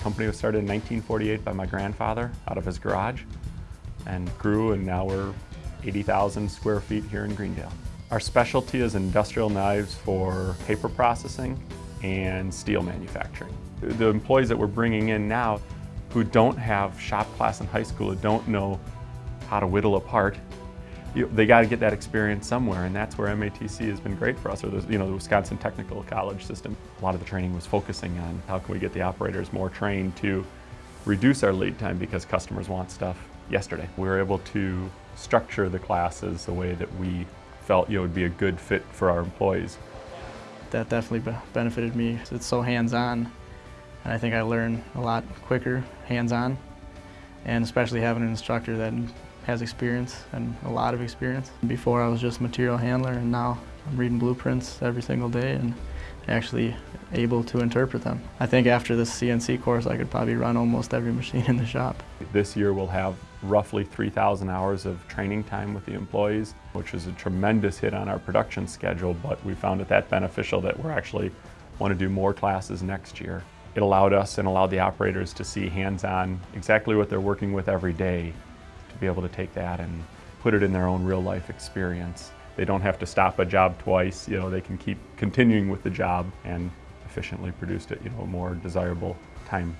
company was started in 1948 by my grandfather out of his garage and grew and now we're 80,000 square feet here in Greendale. Our specialty is industrial knives for paper processing and steel manufacturing. The employees that we're bringing in now who don't have shop class in high school, who don't know how to whittle apart, you, they got to get that experience somewhere, and that's where MATC has been great for us, or the, you know, the Wisconsin Technical College system. A lot of the training was focusing on how can we get the operators more trained to reduce our lead time because customers want stuff yesterday. We were able to structure the classes the way that we felt you know, would be a good fit for our employees. That definitely benefited me. It's so hands-on, and I think I learn a lot quicker hands-on, and especially having an instructor that has experience and a lot of experience. Before I was just material handler and now I'm reading blueprints every single day and actually able to interpret them. I think after this CNC course I could probably run almost every machine in the shop. This year we'll have roughly 3,000 hours of training time with the employees, which is a tremendous hit on our production schedule, but we found it that beneficial that we're actually want to do more classes next year. It allowed us and allowed the operators to see hands-on exactly what they're working with every day be able to take that and put it in their own real life experience. They don't have to stop a job twice, you know, they can keep continuing with the job and efficiently produce it, you know, a more desirable time